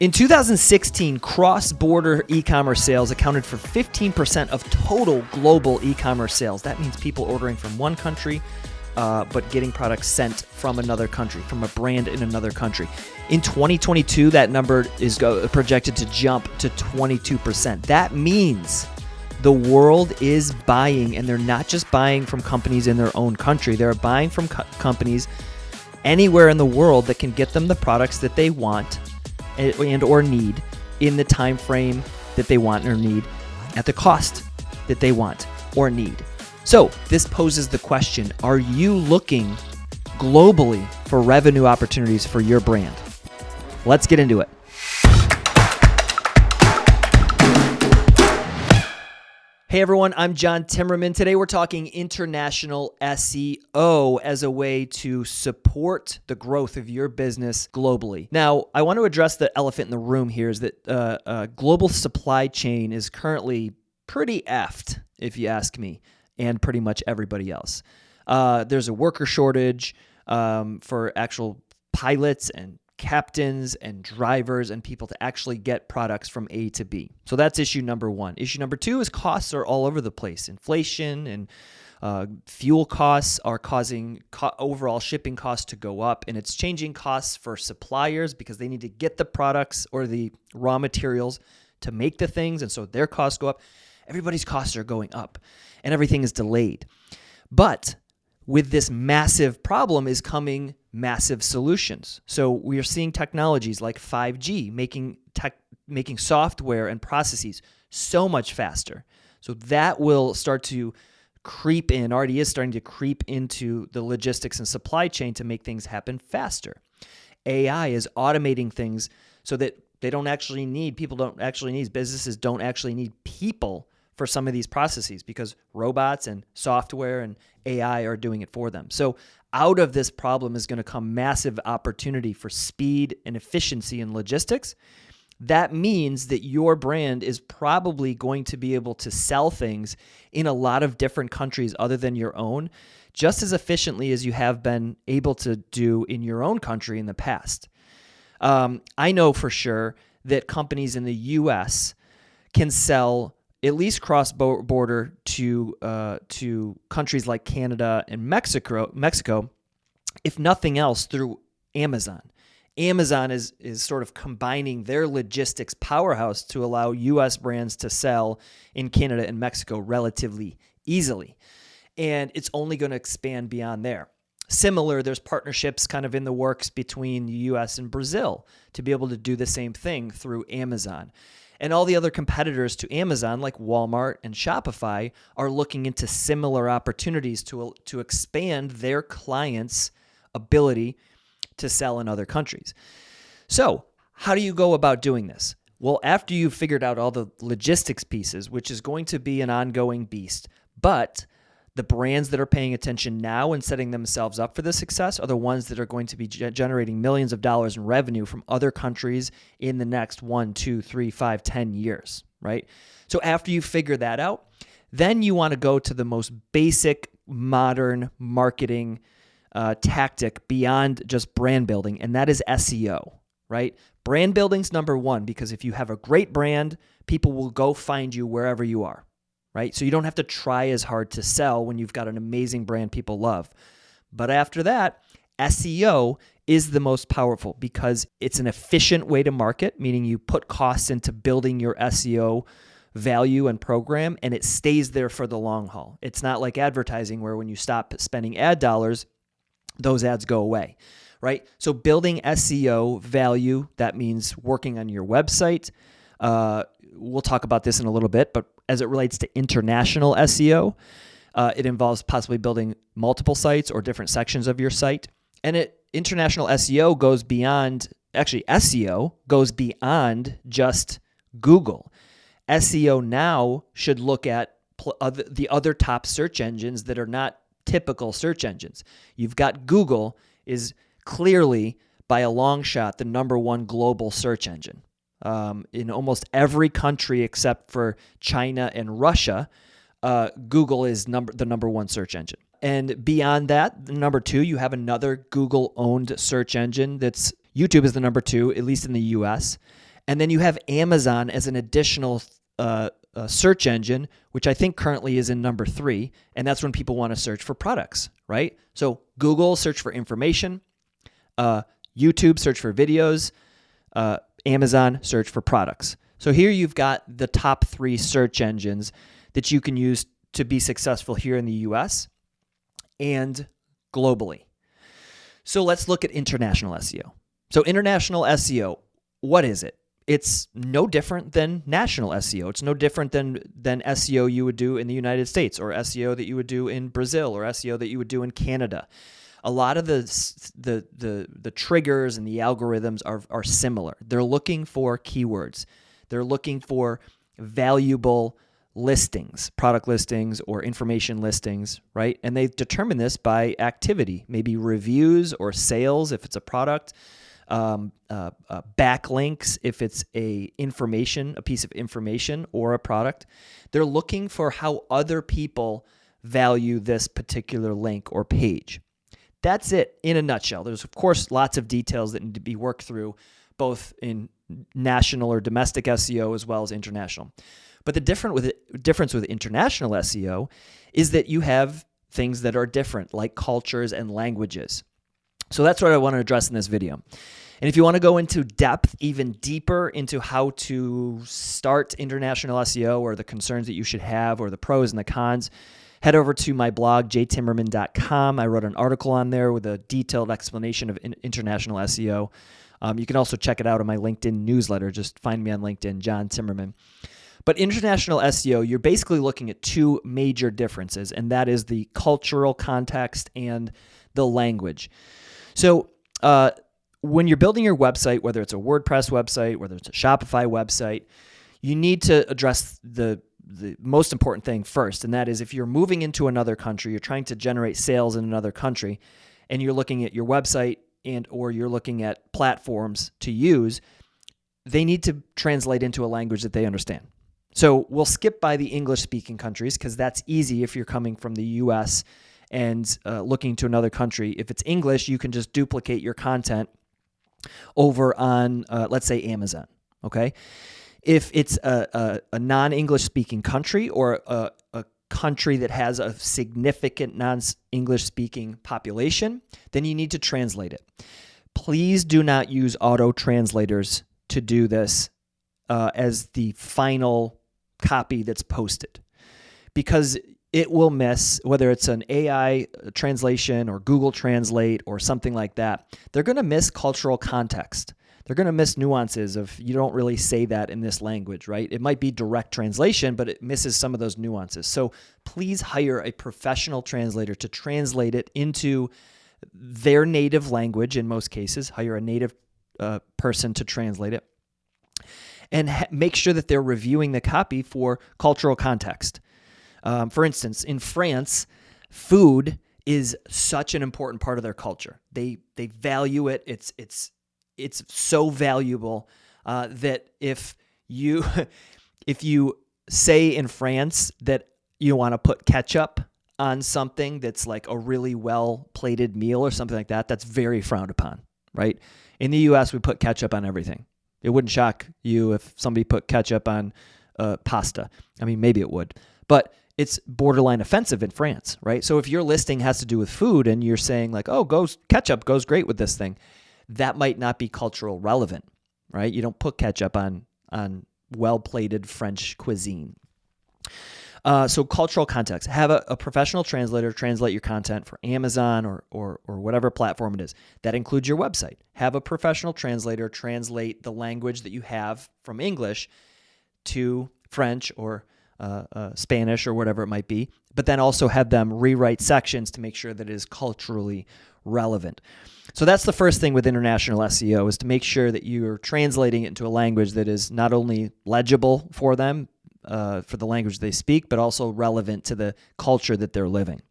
In 2016, cross border e commerce sales accounted for 15% of total global e commerce sales. That means people ordering from one country, uh, but getting products sent from another country, from a brand in another country. In 2022, that number is go- projected to jump to 22%. That means the world is buying, and they're not just buying from companies in their own country, they're buying from co- companies anywhere in the world that can get them the products that they want and or need in the time frame that they want or need at the cost that they want or need. So, this poses the question, are you looking globally for revenue opportunities for your brand? Let's get into it. Hey everyone, I'm John Timmerman. Today we're talking international SEO as a way to support the growth of your business globally. Now, I want to address the elephant in the room here is that uh, uh, global supply chain is currently pretty effed, if you ask me, and pretty much everybody else. Uh, there's a worker shortage um, for actual pilots and captains and drivers and people to actually get products from A to B. So that's issue number one. Issue number two is costs are all over the place. Inflation and uh, fuel costs are causing co- overall shipping costs to go up, and it's changing costs for suppliers because they need to get the products or the raw materials to make the things, and so their costs go up. Everybody's costs are going up, and everything is delayed. But with this massive problem is coming massive solutions. So we are seeing technologies like 5G making tech making software and processes so much faster. So that will start to creep in, already is starting to creep into the logistics and supply chain to make things happen faster. AI is automating things so that they don't actually need people don't actually need businesses don't actually need people for some of these processes because robots and software and AI are doing it for them. So out of this problem is going to come massive opportunity for speed and efficiency in logistics. That means that your brand is probably going to be able to sell things in a lot of different countries other than your own just as efficiently as you have been able to do in your own country in the past. Um, I know for sure that companies in the US can sell at least cross border to uh, to countries like Canada and Mexico, Mexico, if nothing else, through Amazon. Amazon is is sort of combining their logistics powerhouse to allow U.S. brands to sell in Canada and Mexico relatively easily, and it's only going to expand beyond there. Similar, there's partnerships kind of in the works between the U.S. and Brazil to be able to do the same thing through Amazon. And all the other competitors to Amazon, like Walmart and Shopify, are looking into similar opportunities to, to expand their clients' ability to sell in other countries. So, how do you go about doing this? Well, after you've figured out all the logistics pieces, which is going to be an ongoing beast, but the brands that are paying attention now and setting themselves up for the success are the ones that are going to be ge- generating millions of dollars in revenue from other countries in the next one, two, three, five, ten years, right? So after you figure that out, then you want to go to the most basic modern marketing uh, tactic beyond just brand building, and that is SEO, right? Brand building's number one because if you have a great brand, people will go find you wherever you are right? So you don't have to try as hard to sell when you've got an amazing brand people love. But after that, SEO is the most powerful because it's an efficient way to market, meaning you put costs into building your SEO value and program and it stays there for the long haul. It's not like advertising where when you stop spending ad dollars, those ads go away, right? So building SEO value, that means working on your website. Uh, we'll talk about this in a little bit, but as it relates to international SEO. Uh, it involves possibly building multiple sites or different sections of your site. And it international SEO goes beyond actually SEO goes beyond just Google. SEO now should look at other, the other top search engines that are not typical search engines. You've got Google is clearly by a long shot the number one global search engine um, in almost every country except for China and Russia, uh, Google is number the number one search engine. And beyond that, number two, you have another Google owned search engine that's YouTube is the number two, at least in the US. And then you have Amazon as an additional uh, uh, search engine, which I think currently is in number three. And that's when people want to search for products, right? So Google, search for information. Uh, YouTube, search for videos. Amazon, search for products. So here you've got the top three search engines that you can use to be successful here in the US and globally. So let's look at international SEO. So, international SEO, what is it? It's no different than national SEO. It's no different than, than SEO you would do in the United States or SEO that you would do in Brazil or SEO that you would do in Canada. A lot of the, the, the, the triggers and the algorithms are, are similar. They're looking for keywords, they're looking for valuable listings, product listings or information listings, right? And they determine this by activity, maybe reviews or sales if it's a product, um, uh, uh, backlinks if it's a information, a piece of information or a product. They're looking for how other people value this particular link or page. That's it in a nutshell. There's of course lots of details that need to be worked through, both in national or domestic SEO as well as international. But the different with difference with international SEO is that you have things that are different, like cultures and languages. So that's what I want to address in this video. And if you want to go into depth, even deeper into how to start international SEO or the concerns that you should have or the pros and the cons, head over to my blog, jtimmerman.com. I wrote an article on there with a detailed explanation of international SEO. Um, you can also check it out on my LinkedIn newsletter. Just find me on LinkedIn, John Timmerman. But international SEO, you're basically looking at two major differences, and that is the cultural context and the language. So, uh, when you're building your website, whether it's a WordPress website, whether it's a Shopify website, you need to address the the most important thing first, and that is if you're moving into another country, you're trying to generate sales in another country, and you're looking at your website and or you're looking at platforms to use, they need to translate into a language that they understand. So we'll skip by the English speaking countries because that's easy if you're coming from the US and uh, looking to another country. If it's English, you can just duplicate your content over on, uh, let's say, Amazon. Okay. If it's a, a, a non English speaking country or a, a country that has a significant non English speaking population, then you need to translate it. Please do not use auto translators to do this uh, as the final copy that's posted because it will miss whether it's an AI translation or Google Translate or something like that. They're going to miss cultural context. They're going to miss nuances of you don't really say that in this language, right? It might be direct translation, but it misses some of those nuances. So please hire a professional translator to translate it into their native language in most cases. Hire a native uh, person to translate it and make sure that they're reviewing the copy for cultural context. Um, for instance, in France, food is such an important part of their culture. They they value it. It's it's it's so valuable uh, that if you if you say in France that you want to put ketchup on something that's like a really well plated meal or something like that, that's very frowned upon, right? In the US, we put ketchup on everything. It wouldn't shock you if somebody put ketchup on uh, pasta. I mean, maybe it would, but it's borderline offensive in France, right? So if your listing has to do with food and you're saying like, "Oh, goes ketchup goes great with this thing," that might not be cultural relevant, right? You don't put ketchup on on well-plated French cuisine. Uh, so cultural context. Have a, a, professional translator translate your content for Amazon or, or or whatever platform it is. That includes your website. Have a professional translator translate the language that you have from English to French or uh, uh, Spanish or whatever it might be. But then also have them rewrite sections to make sure that it is culturally relevant. So that's the first thing with international SEO is to make sure that you're translating it into a language that is not only legible for them, uh, for the language they speak, but also relevant to the culture that they're living.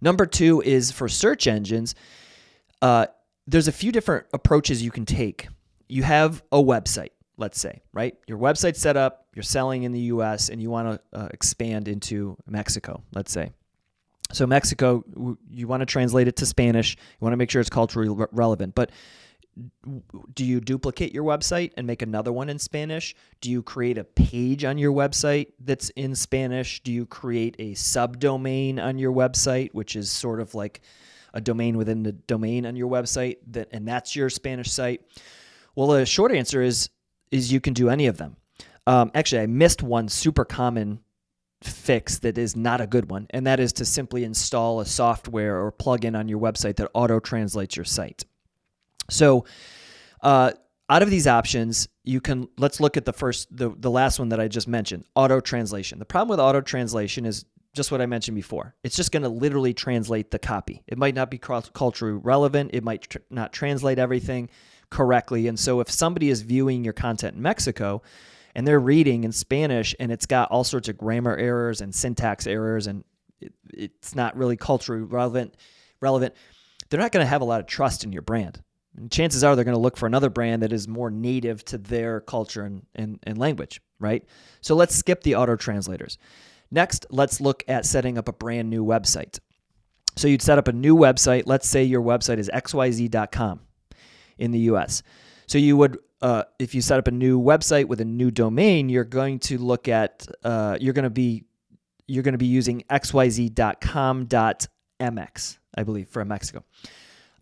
Number two is for search engines. Uh, there's a few different approaches you can take. You have a website, let's say, right? Your website's set up, you're selling in the US, and you want to uh, expand into Mexico, let's say. So, Mexico, you want to translate it to Spanish, you want to make sure it's culturally re- relevant. But do you duplicate your website and make another one in Spanish? Do you create a page on your website that's in Spanish? Do you create a subdomain on your website, which is sort of like a domain within the domain on your website that and that's your Spanish site? Well, the short answer is is you can do any of them. Um, actually, I missed one super common fix that is not a good one, and that is to simply install a software or plugin on your website that auto translates your site. So, uh, out of these options, you can let's look at the first, the, the last one that I just mentioned, auto translation. The problem with auto translation is just what I mentioned before. It's just going to literally translate the copy. It might not be culturally relevant. It might tr not translate everything correctly. And so, if somebody is viewing your content in Mexico, and they're reading in Spanish and it's got all sorts of grammar errors and syntax errors and it, it's not really culturally relevant relevant. They're not going to have a lot of trust in your brand. And chances are they're going to look for another brand that is more native to their culture and, and, and language right? So let's skip the auto translators. Next let's look at setting up a brand new website. So you'd set up a new website. Let's say your website is xyz.com in the us so you would uh, if you set up a new website with a new domain, you're going to look at uh, you're going to be you're going to be using xyz.com.mx, I believe, for Mexico.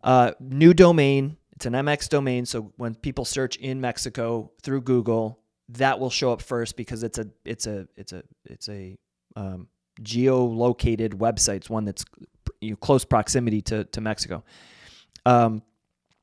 Uh, new domain. It's an MX domain, so when people search in Mexico through Google, that will show up first because it's a it's a it's a it's a um, geolocated website. It's one that's you know, close proximity to to Mexico. Um,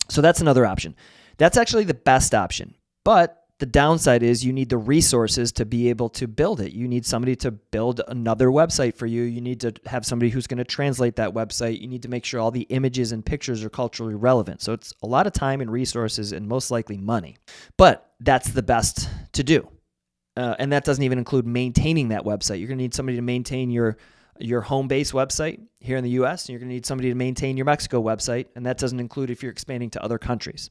so that's another option. That's actually the best option. But the downside is you need the resources to be able to build it. You need somebody to build another website for you. You need to have somebody who's going to translate that website. You need to make sure all the images and pictures are culturally relevant. So it's a lot of time and resources and most likely money. But that's the best to do. Uh, and that doesn't even include maintaining that website. You're going to need somebody to maintain your your home base website here in the US, and you're going to need somebody to maintain your Mexico website, and that doesn't include if you're expanding to other countries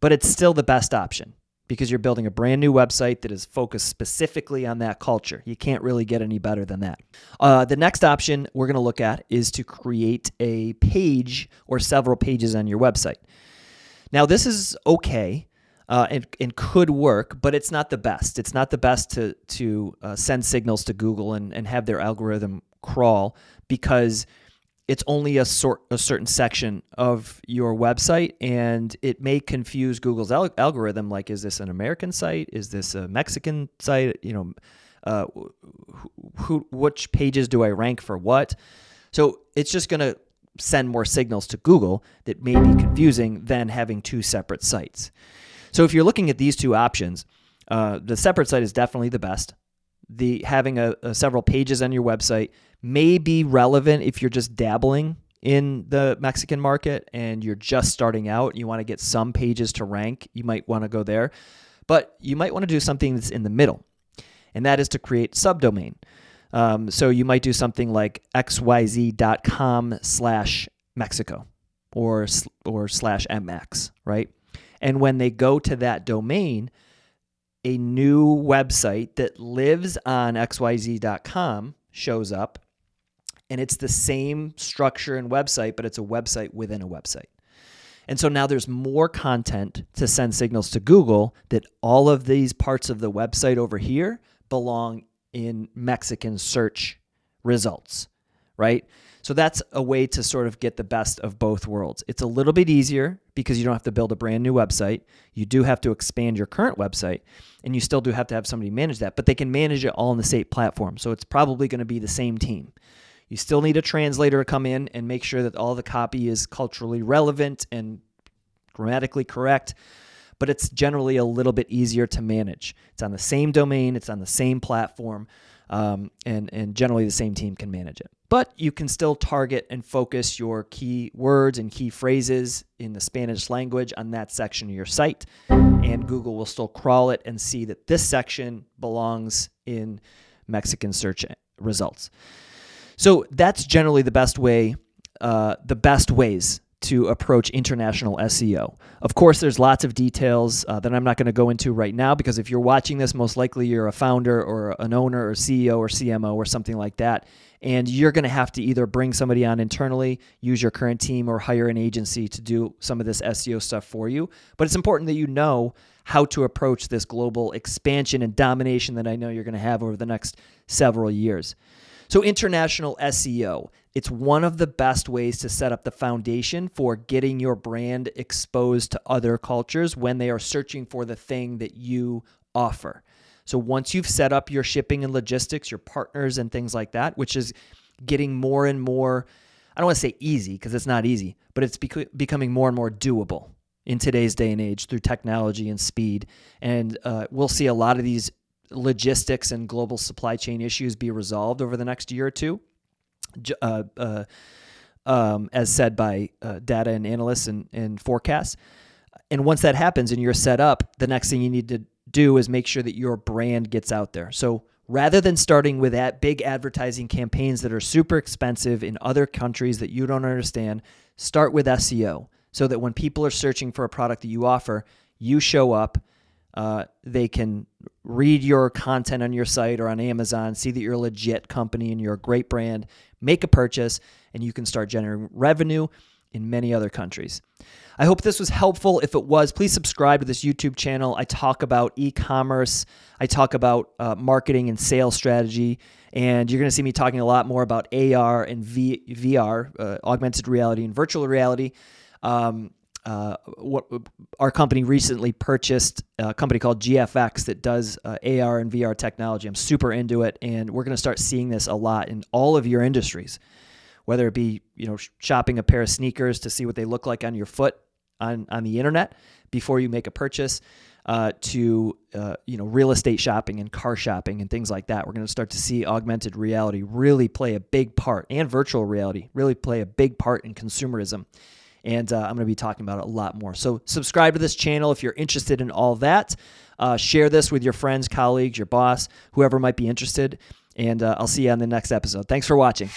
but it's still the best option because you're building a brand new website that is focused specifically on that culture. You can't really get any better than that. Uh, the next option we're going to look at is to create a page or several pages on your website. Now, this is okay. Uh, and, and could work, but it's not the best. It's not the best to to uh, send signals to Google and, and have their algorithm crawl because it's only a sort a certain section of your website and it may confuse Google's al algorithm like is this an American site? Is this a Mexican site? You know uh, who which pages do I rank for what? So it's just going to send more signals to Google that may be confusing than having two separate sites. So if you're looking at these two options uh, the separate site is definitely the best the having a, a several pages on your website may be relevant if you're just dabbling in the Mexican market and you're just starting out, you want to get some pages to rank, you might want to go there. But you might want to do something that's in the middle, and that is to create subdomain. Um, so you might do something like xyz.com slash Mexico or, or slash MX, right? And when they go to that domain, a new website that lives on xyz.com shows up and it's the same structure and website, but it's a website within a website. And so now there's more content to send signals to Google that all of these parts of the website over here belong in Mexican search results, right? So that's a way to sort of get the best of both worlds. It's a little bit easier because you don't have to build a brand new website. You do have to expand your current website and you still do have to have somebody manage that, but they can manage it all in the same platform. So it's probably going to be the same team. You still need a translator to come in and make sure that all the copy is culturally relevant and grammatically correct, but it's generally a little bit easier to manage. It's on the same domain, it's on the same platform, um, and, and generally the same team can manage it. But you can still target and focus your key words and key phrases in the Spanish language on that section of your site, and Google will still crawl it and see that this section belongs in Mexican search results. So that's generally the best way, uh, the best ways to approach international SEO. Of course, there's lots of details uh, that I'm not going to go into right now because if you're watching this, most likely you're a founder or an owner or CEO or CMO or something like that. And you're going to have to either bring somebody on internally, use your current team, or hire an agency to do some of this SEO stuff for you. But it's important that you know how to approach this global expansion and domination that I know you're going to have over the next several years. So, international SEO, it's one of the best ways to set up the foundation for getting your brand exposed to other cultures when they are searching for the thing that you offer. So, once you've set up your shipping and logistics, your partners, and things like that, which is getting more and more, I don't want to say easy because it's not easy, but it's bec- becoming more and more doable in today's day and age through technology and speed. And uh, we'll see a lot of these logistics and global supply chain issues be resolved over the next year or two. Uh, uh, um, as said by uh, data and analysts and, and forecasts. And once that happens and you're set up, the next thing you need to do is make sure that your brand gets out there. So rather than starting with that big advertising campaigns that are super expensive in other countries that you don't understand, start with SEO so that when people are searching for a product that you offer, you show up uh, they can read your content on your site or on Amazon, see that you're a legit company and you're a great brand, make a purchase, and you can start generating revenue in many other countries. I hope this was helpful. If it was, please subscribe to this YouTube channel. I talk about e commerce, I talk about uh, marketing and sales strategy, and you're going to see me talking a lot more about AR and v- VR, uh, augmented reality and virtual reality. Um, uh, what our company recently purchased a company called GFX that does uh, AR and VR technology. I'm super into it, and we're going to start seeing this a lot in all of your industries, whether it be you know shopping a pair of sneakers to see what they look like on your foot on on the internet before you make a purchase. Uh, to uh, you know real estate shopping and car shopping and things like that. We're going to start to see augmented reality really play a big part, and virtual reality really play a big part in consumerism and uh, I'm going to be talking about it a lot more. So subscribe to this channel if you're interested in all that. Uh, share this with your friends, colleagues, your boss, whoever might be interested, and uh, I'll see you on the next episode. Thanks for watching.